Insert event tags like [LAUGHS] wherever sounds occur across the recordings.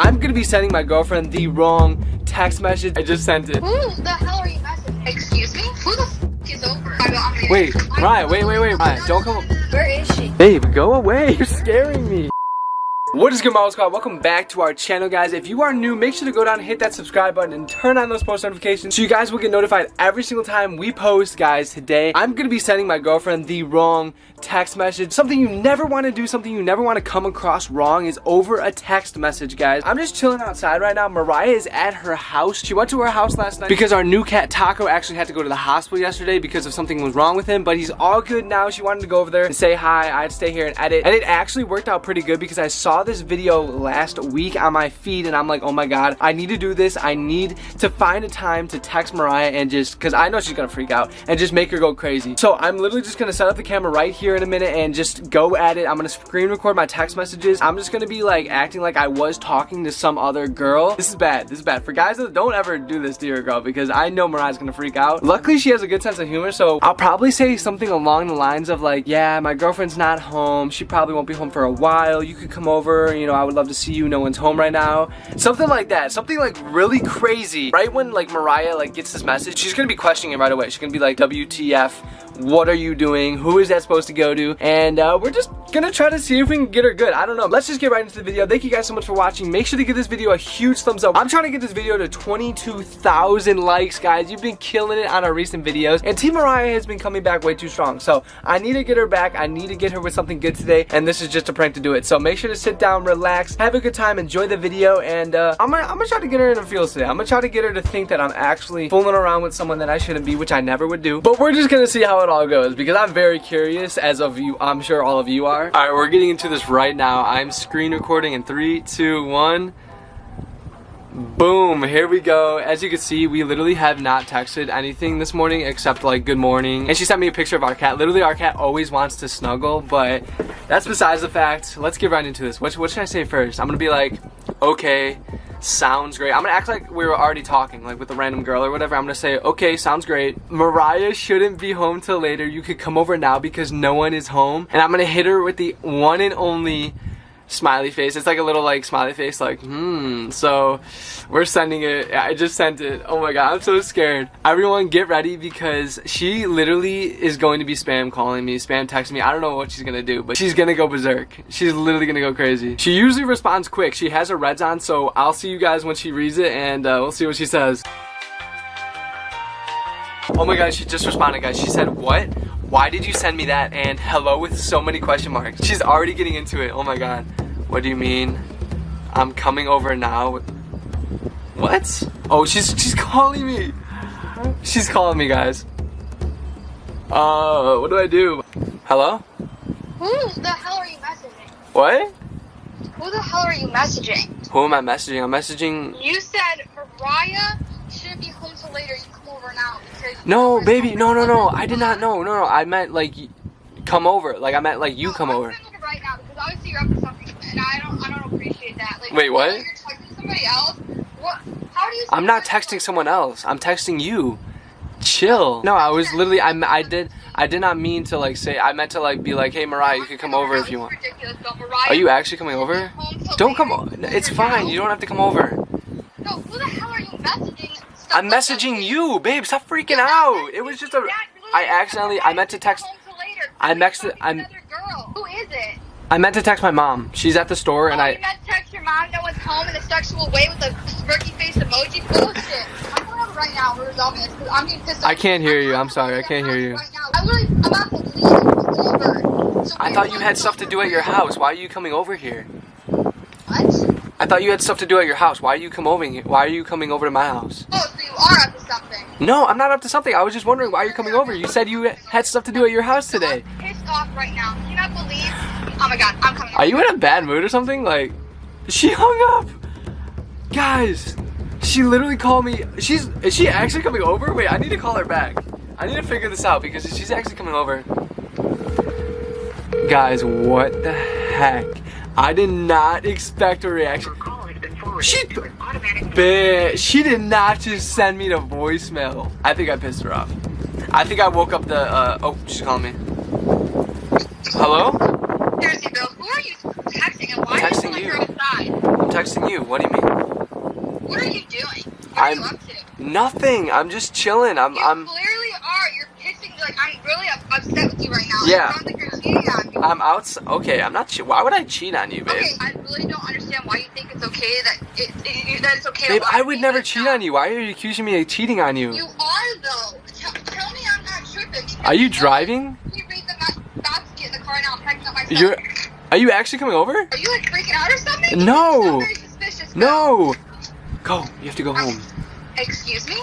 I'm gonna be sending my girlfriend the wrong text message. I just sent it. Who the hell are you messaging? Excuse me? Who the f is over? I got me. Wait, Mariah, wait, wait, wait, Mariah, don't come. Where is she? Babe, go away. [LAUGHS] You're scaring me. What is good, Marvel Squad? Welcome back to our channel, guys. If you are new, make sure to go down hit that subscribe button and turn on those post notifications so you guys will get notified every single time we post, guys. Today, I'm going to be sending my girlfriend the wrong text message. Something you never want to do, something you never want to come across wrong is over a text message, guys. I'm just chilling outside right now. Mariah is at her house. She went to her house last night because our new cat, Taco, actually had to go to the hospital yesterday because of something was wrong with him, but he's all good now. She wanted to go over there and say hi. I'd stay here and edit. And it actually worked out pretty good because I saw this video last week on my feed and I'm like, oh my god, I need to do this. I need to find a time to text Mariah and just, because I know she's gonna freak out and just make her go crazy. So I'm literally just gonna set up the camera right here in a minute and just go at it. I'm gonna screen record my text messages. I'm just gonna be like acting like I was talking to some other girl. This is bad, this is bad. For guys, don't ever do this to your girl because I know Mariah's gonna freak out. Luckily, she has a good sense of humor, so I'll probably say something along the lines of like, yeah, my girlfriend's not home. She probably won't be home for a while. You could come over, you know, I would love to see you. No one's home right now. Something like that. Something like really crazy. Right when like Mariah like gets this message, she's gonna be questioning it right away. She's gonna be like, WTF, what are you doing? Who is that supposed to go to? And uh, we're just gonna try to see if we can get her good. I don't know. Let's just get right into the video. Thank you guys so much for watching. Make sure to give this video a huge thumbs up. I'm trying to get this video to 22,000 likes, guys. You've been killing it on our recent videos. And Team Mariah has been coming back way too strong. So I need to get her back. I need to get her with something good today. And this is just a prank to do it. So make sure to sit down, relax, have a good time, enjoy the video. And uh, I'm, gonna, I'm gonna try to get her in her feels today. I'm gonna try to get her to think that I'm actually fooling around with someone that I shouldn't be, which I never would do. But we're just gonna see how it all goes because I'm very curious as of you, I'm sure all of you are. All right, we're getting into this right now. I'm screen recording in three, two, one. Boom, here we go. As you can see, we literally have not texted anything this morning except like good morning. And she sent me a picture of our cat. Literally, our cat always wants to snuggle, but that's besides the fact. Let's get right into this. What, what should I say first? I'm gonna be like, okay, sounds great. I'm gonna act like we were already talking, like with a random girl or whatever. I'm gonna say, okay, sounds great. Mariah shouldn't be home till later. You could come over now because no one is home. And I'm gonna hit her with the one and only smiley face. It's like a little like smiley face like, hmm. So we're sending it. I just sent it. Oh my god, I'm so scared. Everyone get ready because she literally is going to be spam calling me, spam texting me. I don't know what she's gonna do, but she's gonna go berserk. She's literally gonna go crazy. She usually responds quick. She has her reds on, so I'll see you guys when she reads it and uh, we'll see what she says. Oh my god, she just responded guys. She said, what? why did you send me that? And hello with so many question marks. She's already getting into it. Oh my god. What do you mean? I'm coming over now. What? Oh, she's she's calling me. She's calling me, guys. Uh, what do I do? Hello? Who the hell are you messaging? What? Who the hell are you messaging? Who am I messaging? I'm messaging. You said Mariah shouldn't be home till later. You come over now because. No, baby. No, no, no. I did not. know. no, no. I meant like come over. Like I meant like you no, come over. Right now because obviously you're up to something, and I don't. I don't appreciate that. Like. Wait, what? You're texting somebody else. What? How do you? I'm not texting someone else. I'm texting you. Chill. No, I was literally. I I did. I did not mean to like say. I meant to like be like, hey Mariah, you can come over if you want. Are you actually coming over? Don't come. On. It's fine. You don't have to come over. No, who the hell are you messaging? I'm messaging you, babe. Stop freaking out. It was just a. I accidentally. I meant to text. I'm texted. I'm. Who is it? I meant to text my mom. She's at the store, and oh, I. You meant to text your mom. No one's home in a sexual way with a smirky face emoji. Bullshit. I'm going over right now. We're resolving this because I'm getting pissed off. I can't hear you. I'm sorry. I can't hear you. Right now. I literally. I'm about to leave. Over. So I thought you had stuff to do at your house. Why are you coming over here? What? I thought you had stuff to do at your house. Why are you come over here? Why are you coming over to my house? Oh, so you are up to something. No, I'm not up to something. I was just wondering why you're coming over. You said you had stuff to do at your house today. I'm pissed off right now. Can you not believe? Oh my god, I'm coming. Are you in a bad mood or something? Like, she hung up. Guys, she literally called me. She's is she actually coming over? Wait, I need to call her back. I need to figure this out because she's actually coming over. Guys, what the heck? I did not expect a reaction. She, bitch, she did not just send me the voicemail. I think I pissed her off. I think I woke up the, uh, oh, she's calling me. Hello? Seriously, Bill, who are you texting and why texting are you outside? I'm texting you. What do you mean? What are you doing? What I'm- are you up to? Nothing. I'm just chilling. I'm. You I'm. clearly are. You're pissing. Like I'm really upset with you right now. Yeah. Like you're cheating on me. I'm out. Okay. I'm not. Why would I cheat on you, babe? Okay, I really don't understand why you think it's okay that it, it that it's okay. Babe, I would never cheat on you. Why are you accusing me of cheating on you? You are though. Tell, tell me I'm not tripping. Are you driving? You read the map. About to get in the car now. I'm packing up my stuff. You're. Are you actually coming over? Are you like freaking out or something? No. No. Go. You have to go um, home. Excuse me?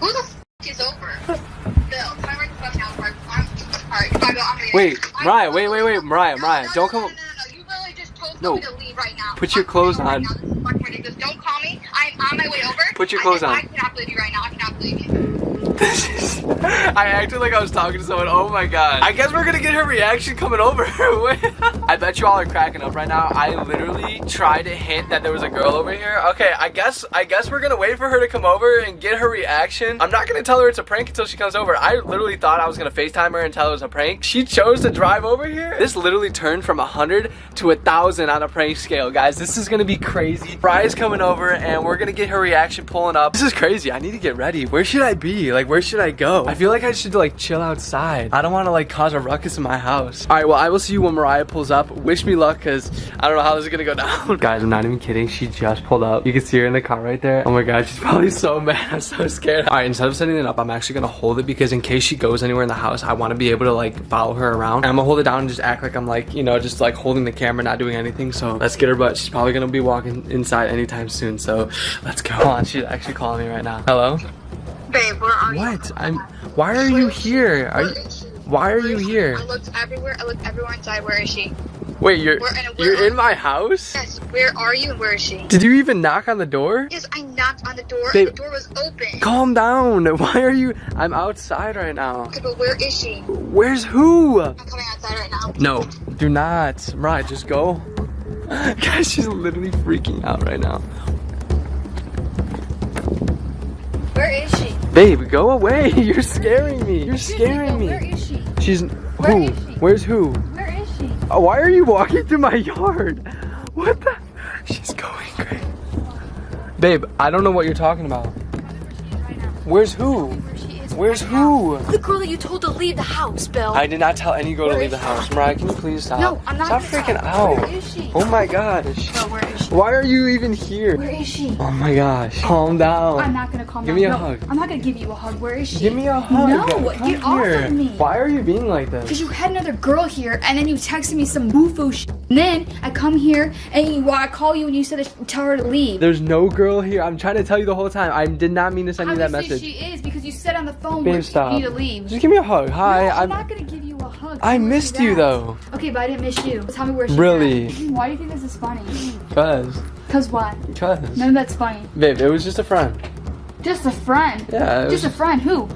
Who the f is over? Bill, me right the fuck now. I- I'm. I'm. Wait, I- Mariah, wait, wait, wait, Mariah, No, Mariah, no, don't no, come- No, no, no, you literally just told No. me to leave right now. Put your clothes leaving right on. now. This is fucking ridiculous. Don't call me. I'm on my way over. Put your clothes just- on. I cannot believe you right now. I cannot believe you. [LAUGHS] I acted like I was talking to someone. Oh my god. I guess we're gonna get her reaction coming over. [LAUGHS] I bet you all are cracking up right now. I literally tried to hint that there was a girl over here. Okay, I guess I guess we're gonna wait for her to come over and get her reaction. I'm not gonna tell her it's a prank until she comes over. I literally thought I was gonna FaceTime her and tell her it was a prank. She chose to drive over here. This literally turned from a hundred to a thousand on a prank scale, guys. This is gonna be crazy. Mariah's coming over and we're gonna get her reaction pulling up. This is crazy. I need to get ready. Where should I be? Like, where should I go? I feel like I should like chill outside. I don't want to like cause a ruckus in my house. All right, well, I will see you when Mariah pulls up. Wish me luck, cause I don't know how this is gonna go down. [LAUGHS] Guys, I'm not even kidding. She just pulled up. You can see her in the car right there. Oh my god, she's probably so [LAUGHS] mad. I'm so scared. All right, instead of setting it up, I'm actually gonna hold it because in case she goes anywhere in the house, I want to be able to like follow her around. And I'm gonna hold it down and just act like I'm like, you know, just like holding the camera, not doing anything. So let's get her, but she's probably gonna be walking inside anytime soon. So let's go. On, she's actually calling me right now. Hello? Babe, where are you? What? I'm. Why are you here? Are you? Where is she? Why are Where you here? I looked everywhere. I looked everywhere inside. Where is she? Wait, you're Where- where you're in my house? Yes. Where are you and where is she? Did you even knock on the door? Yes, I knocked on the door Babe. and the door was open. Calm down. [LAUGHS] Why are you? I'm outside right now. Okay, but where is she? Where's who? I'm coming outside right now. No, do not. Right, just go. [LAUGHS] Guys, she's literally freaking out right now. Where is she? Babe, go away. [LAUGHS] You're scaring me. You're scaring me. is she? She's Where who? is she? Where's who? Where is she? Oh, why are you walking through my yard? [LAUGHS] What the? She's going crazy. Babe, I don't know what you're talking about. Where's who? Where she Where's right now. who? The girl that you told to leave the house, Bill. I did not tell any girl to leave the is house. Mariah, can you please stop? no, I'm not. Stop freaking stop. out. Where is she? Oh my gosh. Bill, where is she? Why are you even here? Where is she? Oh my gosh. Calm down. I'm not gonna calm Give down. me a no, hug. I'm not gonna give you a hug. Where is she? Give me a hug. No, Come get off here. of me. Why are you being like this? Because you had another girl here, and then you texted me some boo shit. And then I come here, and you, well, I call you, and you said to tell her to leave. There's no girl here. I'm trying to tell you the whole time. I did not mean to send you that Obviously message. she is because you said on the phone Babe, when stop. you need to leave. Just give me a hug. Hi. no, I'm, I'm. not gonna give you a hug. I missed you though. Okay, but I didn't miss you. Tell me where she's Really? at. Why do you think this is funny? Cause. Cause what? Cause. None of that's funny. Babe, it was just a friend. Just a friend. Yeah. It was Just a friend. Who?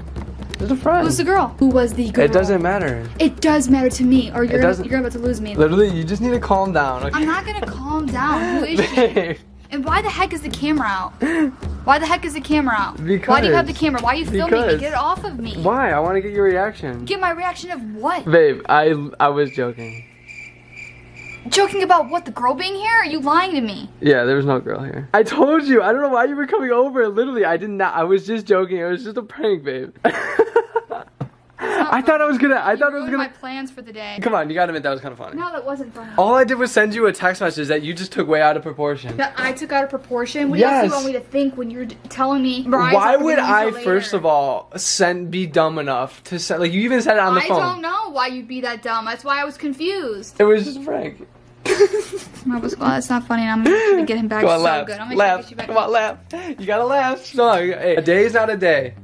just a friend. Who's the girl? Who was the girl? It doesn't matter. It does matter to me, or you're doesn't- you're about to lose me. Literally, you just need to calm down. Okay. I'm not gonna calm down. Who is [LAUGHS] she? And why the heck is the camera out? [LAUGHS] Why the heck is the camera out? Why do you have the camera? Why are you filming me? Get it off of me. Why? I want to get your reaction. Get my reaction of what? Babe, I I was joking. Joking about what? The girl being here? Are you lying to me? Yeah, there was no girl here. I told you. I don't know why you were coming over. Literally, I did not. I was just joking. It was just a prank, babe. [LAUGHS] I thought I was gonna. I You thought I was gonna. my plans for the day. Come on, you gotta admit that was kind of funny. No, that wasn't funny. All I did was send you a text message that you just took way out of proportion. That I took out of proportion. What do you actually want me to think when you're telling me? Mariah's Why would I, until first of all, send be dumb enough to send? Like you even said it on the I phone. I don't know why you'd be that dumb. That's why I was confused. It was just a prank. [LAUGHS] I was, well, that's not funny. and I'm gonna get him back Come on, so laugh. good. I'm gonna try to laugh. get you back. Come on, laugh. You gotta laugh. No, hey, a day is not a day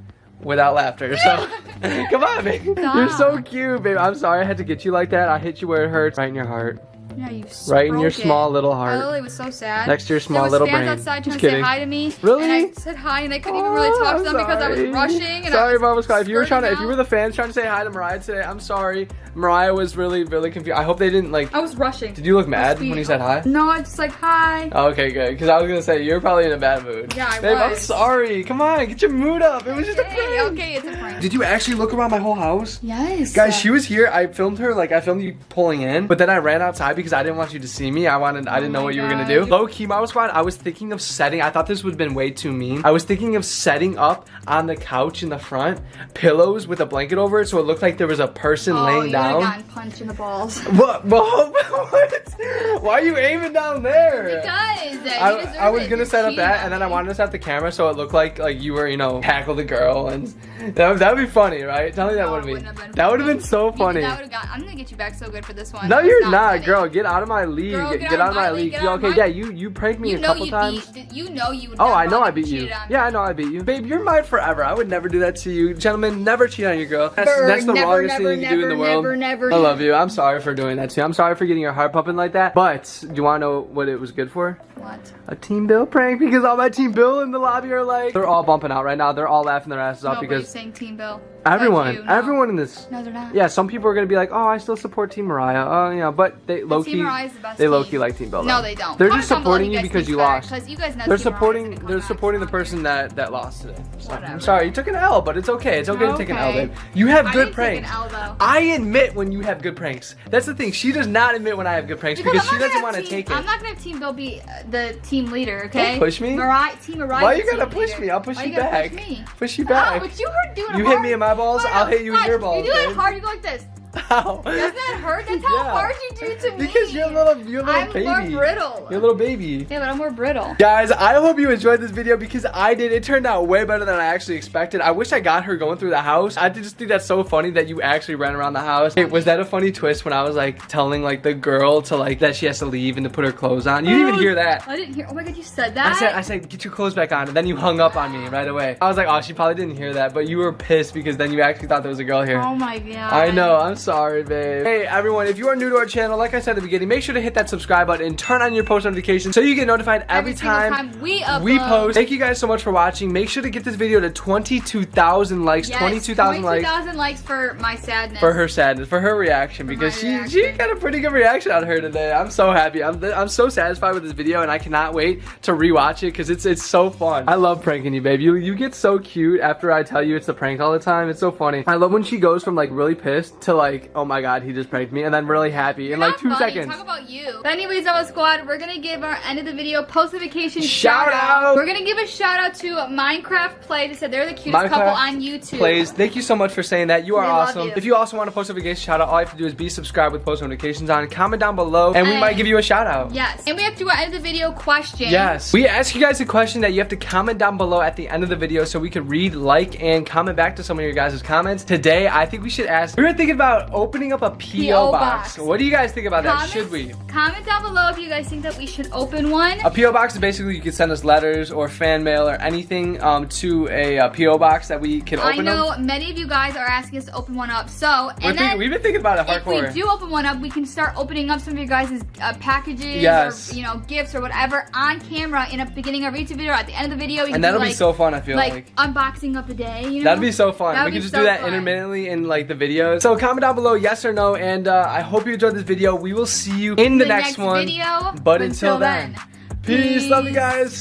without laughter. So, [LAUGHS] come on, babe. You're so cute, babe. I'm sorry I had to get you like that. I hit you where it hurts, right in your heart, Yeah, you right in your it. small little I heart. Oh, literally was so sad. Next to your small there was little fans brain. outside trying Just to say kidding. hi to me. Really? And I said hi, and they couldn't even really Oh, talk to them because I was sorry. rushing. And sorry, I was Mama Scott. If you were trying to, if you were the fans trying to say hi to Mariah today, I'm sorry. Mariah was really, really confused. I hope they didn't like. I was rushing. Did you look mad when you said hi? No, I just like hi. Oh, okay, good. Because I was gonna say you're probably in a bad mood. Yeah, I Babe, I'm sorry. Come on, get your mood up. It was just a prank. okay, it's a prank. Did you actually look around my whole house? Yes. Guys, she was here. I filmed her, like, I filmed you pulling in, but then I ran outside because I didn't want you to see me. I wanted, I didn't know Oh what you were gonna do. Low key, Marvel Squad. I was thinking of setting. I thought this would have been way too mean. I was thinking of setting up on the couch in the front pillows with a blanket over it, so it looked like there was a person Oh, laying down. gotten punched in the balls. [LAUGHS] What? [LAUGHS] What? Why are you aiming down there? Because I, I was gonna set up that, and then I wanted to set up the camera so it looked like like you were, you know, tackle the girl, and that would be funny, right? Tell me that No, would be. That would have been so funny. Got, I'm gonna get you back so good for this one. No, It's you're not, girl. Get out of my league. Girl, get, get out of my league. get out of okay, yeah, you you pranked me You a couple you times. beat. You know you. would Oh, I know I beat you. cheated on me. Yeah, I know I beat you. Babe, you're mine forever. I would never do that to you. Gentlemen, never cheat on your girl. That's, Never, that's the never, wrongest never, thing you can do in the world. never, never. I love you. I'm sorry for doing that to you. I'm sorry for getting your heart pumping like that. But do you want to know what it was good for? What? A Team Bill prank because all my Team Bill in the lobby are like, they're all bumping out right now. They're all laughing their asses off Nobody's because saying Team Bill. everyone, you, no. everyone in this. No, they're not. Yeah, some people are gonna be like, oh, I still support Team Mariah. Oh, yeah, but they low key, the best they low team. key like Team Bill. No, they don't. They're Comment just supporting you because you lost. lost. 'cause you guys know They're Team supporting. gonna They're supporting the person that that lost today. So, I'm sorry, you took an L, but it's okay. It's okay to take an L, Okay. babe. You have I good didn't take an pranks. L, though. I admit when you have good pranks. That's the thing. She does not admit when I have good pranks because, I'm she doesn't want to take it. I'm not gonna have Team Bill be uh, the team leader, okay? push me. Mariah, team Mariah. Why you gotta push leader. me? I'll push Why you back. Push me. Push you Oh, back. Ah, but you doing You hard. hit me in my balls, I'll hit you in your balls, You do it hard. You go like this. Ow. [LAUGHS] Doesn't that hurt? That's how Yeah. hard you do to me. Because you're a little, you're a little I'm baby. more brittle. You're a little baby. Yeah, but I'm more brittle. Guys, I hope you enjoyed this video because I did. It turned out way better than I actually expected. I wish I got her going through the house. I just think that's so funny that you actually ran around the house. Hey, was that a funny twist when I was like telling like the girl to like that she has to leave and to put her clothes on? You didn't even hear that. I didn't hear. Oh my god, you said that. I said, I said, get your clothes back on, and then you hung up on me right away. I was like, oh, she probably didn't hear that, but you were pissed because then you actually thought there was a girl here. Oh my god. I know, I'm sorry, babe. Hey, everyone, if you are new to our channel, like I said at the beginning, make sure to hit that subscribe button and turn on your post notifications so you get notified every, Every time, time we upload. we post. Thank you guys so much for watching. Make sure to get this video to 22,000 likes, Yes, 22,000 likes 22,000 likes for my sadness. for her sadness, for her reaction, my because she she got a pretty good reaction out of her today. I'm so happy. I'm I'm so satisfied with this video, and I cannot wait to rewatch it because it's it's so fun. I love pranking you, babe. You you get so cute after I tell you it's a prank all the time. It's so funny. I love when she goes from like really pissed to like, oh my god, he just pranked me, and then really happy in You're like two funny. seconds. Talk about you. But anyways, Ella Squad, we're gonna give our end of the video post notification Shout shout, out. We're gonna give a shout out to Minecraft Play. They said they're the cutest couple on YouTube. Plays. Thank you so much for saying that. You are We awesome. you. If you also want a post notification shout out, all you have to do is be subscribed with post notifications on. Comment down below, and we And- might give you a shout out. Yes. And we have to do our end of the video question. Yes. We ask you guys a question that you have to comment down below at the end of the video so we could read, like, and comment back to some of your guys' comments. Today, I think we should ask, we were thinking about opening up a P.O. Box. box. What do you guys think about that? Should we? Comment down below if you guys think that we should open one. A P.O. box is basically you can send us letters or fan mail or anything um, to a, uh P.O. box that we can I open know them. many of you guys are asking us to open one up. So, and then we've been thinking about it if we do open one up, we can start opening up some of your guys' uh, packages Yes. or you know gifts or whatever on camera in the beginning of each video or at the end of the video. And that'll be like, so fun, I feel like. like, unboxing of the day. You know? That'd be so fun. That we could be just so do that fun. intermittently in like the videos. So comment down below yes or no, and uh, I hope you enjoyed this video. We will see you in the, The next, next one. video, But but until until then, then, peace. Love you guys.